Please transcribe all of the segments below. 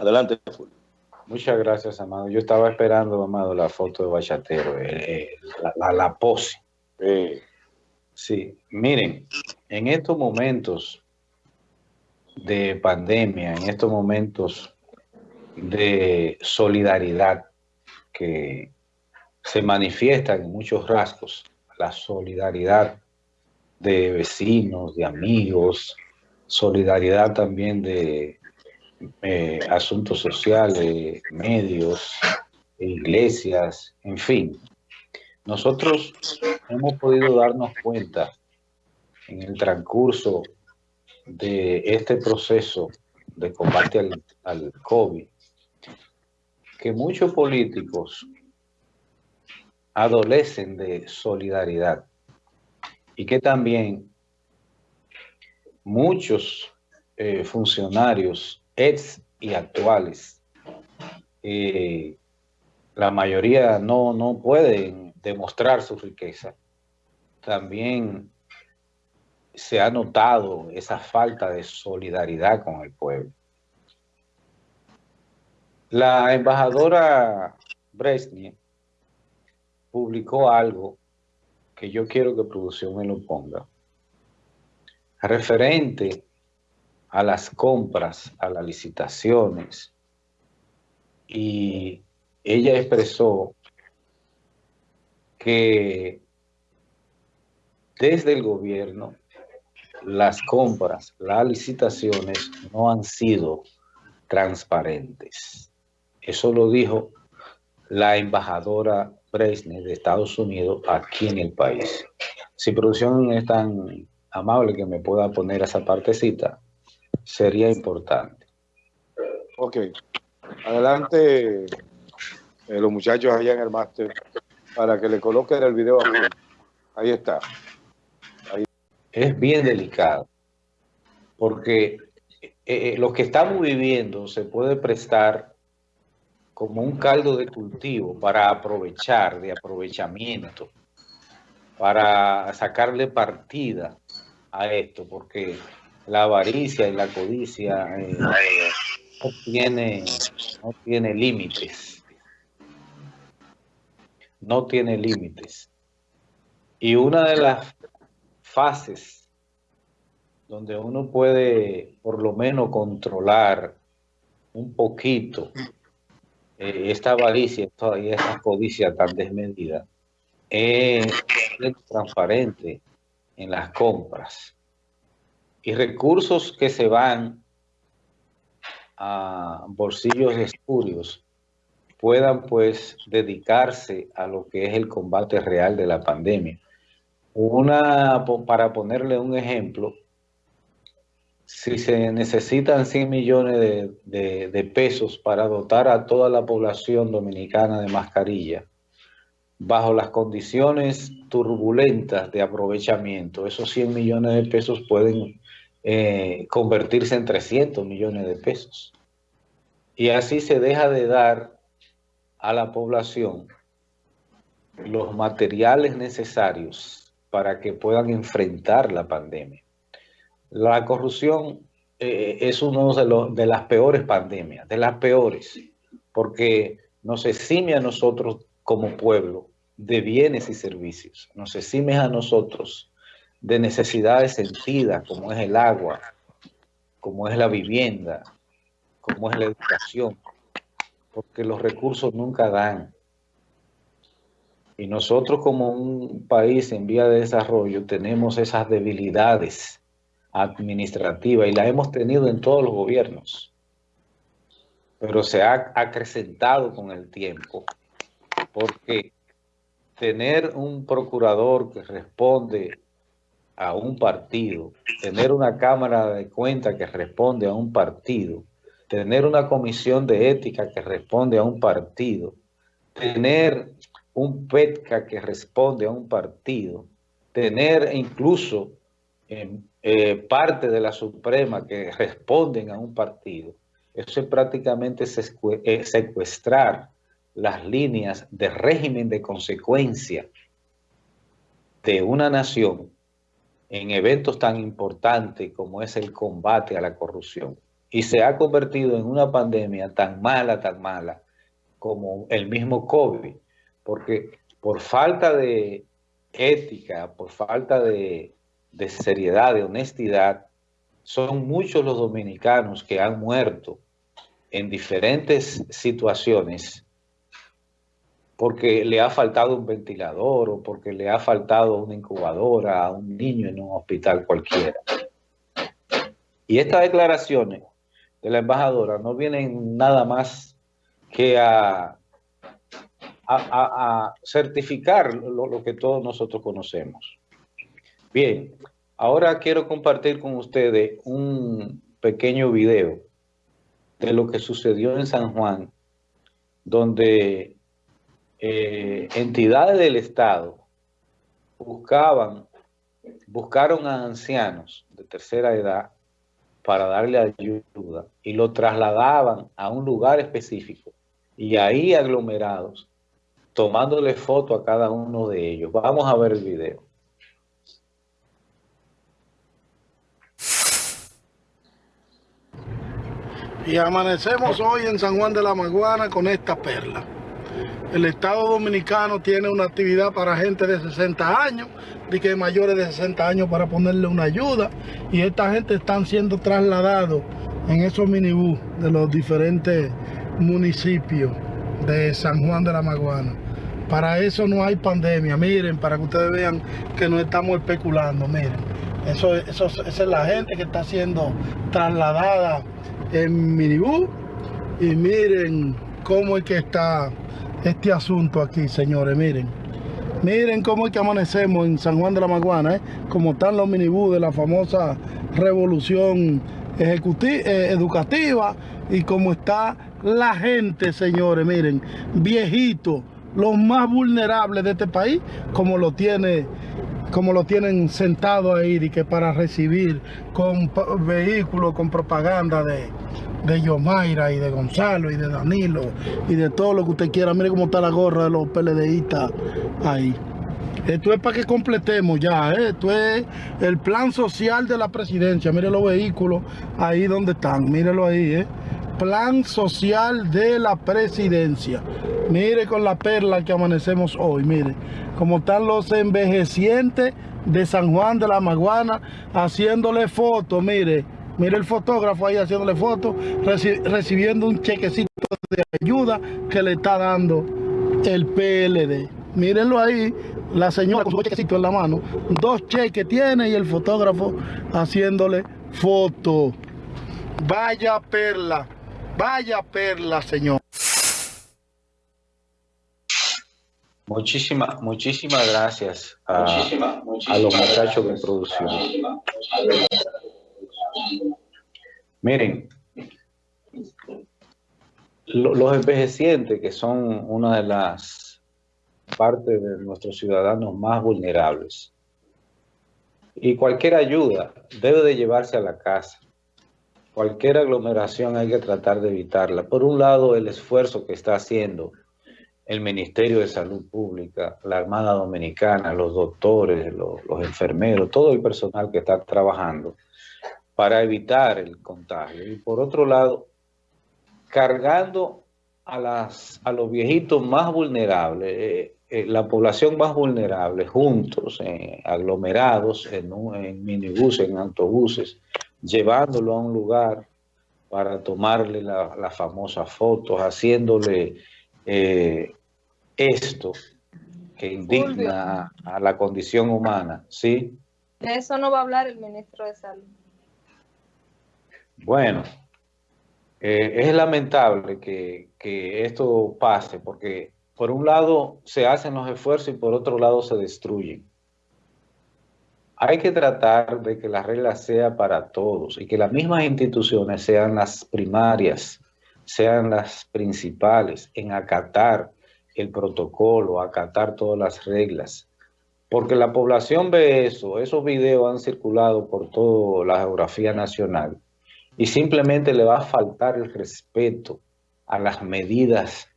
Adelante, Fulvio. Muchas gracias, Amado. Yo estaba esperando, Amado, la foto de Bachatero, eh, eh, la, pose. sí, miren, en estos momentos de pandemia, en estos momentos de solidaridad que se manifiestan en muchos rasgos, la solidaridad de vecinos, de amigos, solidaridad también de eh, asuntos sociales, medios, iglesias, en fin. Nosotros hemos podido darnos cuenta en el transcurso de este proceso de combate al, al COVID, que muchos políticos adolecen de solidaridad y que también muchos eh, funcionarios ex y actuales, eh, la mayoría no, no pueden demostrar su riqueza. También se ha notado esa falta de solidaridad con el pueblo. La embajadora Bresnia publicó algo que yo quiero que producción me lo ponga, referente a las compras, a las licitaciones, y ella expresó que desde el gobierno las compras, las licitaciones no han sido transparentes. Eso lo dijo la embajadora Bresne de Estados Unidos aquí en el país. Si producción es tan amable que me pueda poner esa partecita, sería importante. Ok. Adelante eh, los muchachos allá en el máster para que le coloquen el video. Ahí está. Es bien delicado porque eh, eh, lo que estamos viviendo se puede prestar como un caldo de cultivo para aprovechar, de aprovechamiento, para sacarle partida a esto, porque la avaricia y la codicia eh, no, tiene, no tiene límites. No tiene límites. Y una de las fases donde uno puede por lo menos controlar un poquito eh, esta avaricia y esta codicia tan desmedida es transparente en las compras y recursos que se van a bolsillos espurios puedan pues dedicarse a lo que es el combate real de la pandemia. Una, para ponerle un ejemplo, si se necesitan 100 millones de, pesos para dotar a toda la población dominicana de mascarilla, bajo las condiciones turbulentas de aprovechamiento, esos 100 millones de pesos pueden eh, convertirse en 300 millones de pesos. Y así se deja de dar a la población los materiales necesarios para que puedan enfrentar la pandemia. La corrupción eh, es uno de, los, de las peores pandemias, de las peores, porque nos exime a nosotros como pueblo de bienes y servicios, nos exime a nosotros de necesidades sentidas, como es el agua, como es la vivienda, como es la educación, porque los recursos nunca dan. Y nosotros como un país en vía de desarrollo tenemos esas debilidades administrativa y la hemos tenido en todos los gobiernos, pero se ha acrecentado con el tiempo porque tener un procurador que responde a un partido, tener una cámara de cuenta que responde a un partido, tener una comisión de ética que responde a un partido, tener un PETCA que responde a un partido, tener incluso eh, parte de la Suprema que responden a un partido, eso es prácticamente eh, secuestrar las líneas de régimen de consecuencia de una nación en eventos tan importantes como es el combate a la corrupción. y se ha convertido en una pandemia tan mala, tan mala, como el mismo COVID, porque por falta de ética, por falta de, de seriedad, de honestidad, son muchos los dominicanos que han muerto en diferentes situaciones porque le ha faltado un ventilador o porque le ha faltado una incubadora a un niño en un hospital cualquiera. Y estas declaraciones de la embajadora no vienen nada más que a, a, certificar lo, lo que todos nosotros conocemos. Bien, ahora quiero compartir con ustedes un pequeño video de lo que sucedió en San Juan, donde eh, entidades del Estado buscaban, buscaron a ancianos de tercera edad para darle ayuda y lo trasladaban a un lugar específico y ahí aglomerados, tomándole foto a cada uno de ellos. Vamos a ver el video. Y amanecemos hoy en San Juan de la Maguana con esta perla. El Estado Dominicano tiene una actividad para gente de 60 años, de que mayores de 60 años para ponerle una ayuda. Y esta gente están siendo trasladados en esos minibús de los diferentes municipios de San Juan de la Maguana. Para eso no hay pandemia, miren, para que ustedes vean que no estamos especulando, miren. Eso, eso, esa es la gente que está siendo trasladada en minibús y miren cómo es que está este asunto aquí, señores, miren. Miren cómo es que amanecemos en San Juan de la Maguana, ¿eh? como están los minibús de la famosa revolución eh, educativa y cómo está la gente, señores, miren, viejitos, los más vulnerables de este país, como lo tiene como lo tienen sentado ahí y que para recibir con vehículos con propaganda de, de Yomaira y de Gonzalo y de Danilo y de todo lo que usted quiera. Mire cómo está la gorra de los PLDistas ahí. Esto es para que completemos ya, ¿eh? esto es el plan social de la presidencia. Mire los vehículos ahí donde están, mírelo ahí, ¿eh? Plan social de la presidencia. Mire con la perla que amanecemos hoy, mire. Cómo están los envejecientes de San Juan de la Maguana haciéndole fotos, mire Mire el fotógrafo ahí haciéndole fotos, recibiendo un chequecito de ayuda que le está dando el PLD. Mírenlo ahí, la señora con su chequecito en la mano. Dos cheques tiene y el fotógrafo haciéndole foto. Vaya perla, vaya perla, señor. Muchísimas, muchísimas gracias a, a los muchachos de producción. Miren, los envejecientes, que son una de las partes de nuestros ciudadanos más vulnerables, y cualquier ayuda debe de llevarse a la casa. Cualquier aglomeración hay que tratar de evitarla. Por un lado, el esfuerzo que está haciendo el Ministerio de Salud Pública, la Armada Dominicana, los doctores, los, los enfermeros, todo el personal que está trabajando para evitar el contagio. Y por otro lado, cargando a, las, a los viejitos más vulnerables, eh, eh, la población más vulnerable, juntos, eh, aglomerados en, en minibuses, en autobuses, llevándolo a un lugar para tomarle las la famosas fotos, haciéndole esto que indigna a la condición humana, ¿sí? De eso no va a hablar el ministro de Salud. Bueno, eh, es lamentable que, esto pase porque por un lado se hacen los esfuerzos y por otro lado se destruyen. Hay que tratar de que la regla sea para todos y que las mismas instituciones sean las primarias, sean las principales en acatar el protocolo, acatar todas las reglas. Porque la población ve eso, esos videos han circulado por toda la geografía nacional y simplemente le va a faltar el respeto a las medidas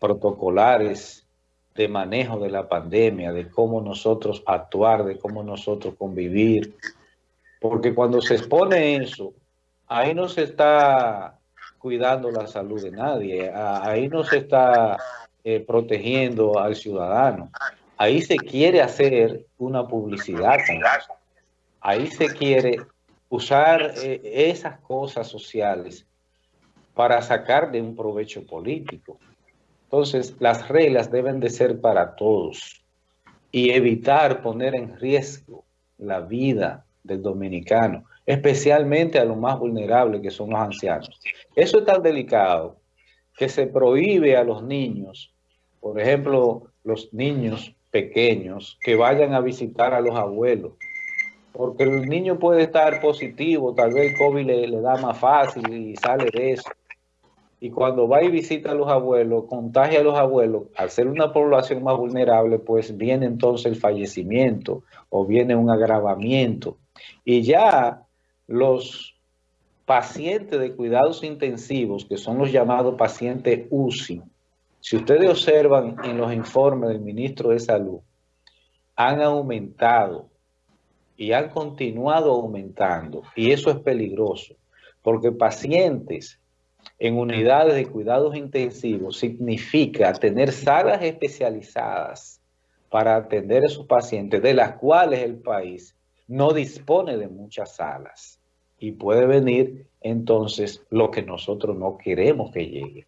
protocolares de manejo de la pandemia, de cómo nosotros actuar, de cómo nosotros convivir. Porque cuando se expone eso, ahí no se está cuidando la salud de nadie, ahí no se está eh, protegiendo al ciudadano. Ahí se quiere hacer una publicidad Ahí se quiere usar eh, esas cosas sociales para sacar de un provecho político. Entonces, las reglas deben de ser para todos y evitar poner en riesgo la vida del dominicano, especialmente a los más vulnerables que son los ancianos. Eso es tan delicado que se prohíbe a los niños, por ejemplo, los niños pequeños que vayan a visitar a los abuelos, porque el niño puede estar positivo, tal vez el COVID le, le da más fácil y sale de eso y cuando va y visita a los abuelos, contagia a los abuelos, al ser una población más vulnerable, pues viene entonces el fallecimiento o viene un agravamiento. Y ya los pacientes de cuidados intensivos, que son los llamados pacientes UCI, si ustedes observan en los informes del ministro de Salud, han aumentado y han continuado aumentando. Y eso es peligroso, porque pacientes en unidades de cuidados intensivos significa tener salas especializadas para atender a esos pacientes, de las cuales el país no dispone de muchas salas. Y puede venir entonces lo que nosotros no queremos que llegue.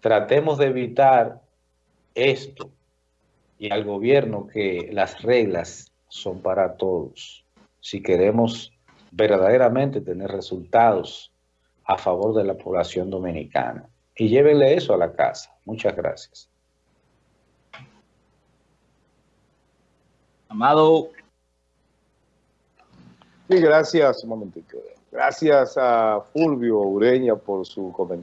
Tratemos de evitar esto y al gobierno que las reglas son para todos. Si queremos verdaderamente tener resultados a favor de la población dominicana. Y llévenle eso a la casa. Muchas gracias. Amado. Sí, gracias. Un momentito. Gracias a Fulvio Ureña por su comentario.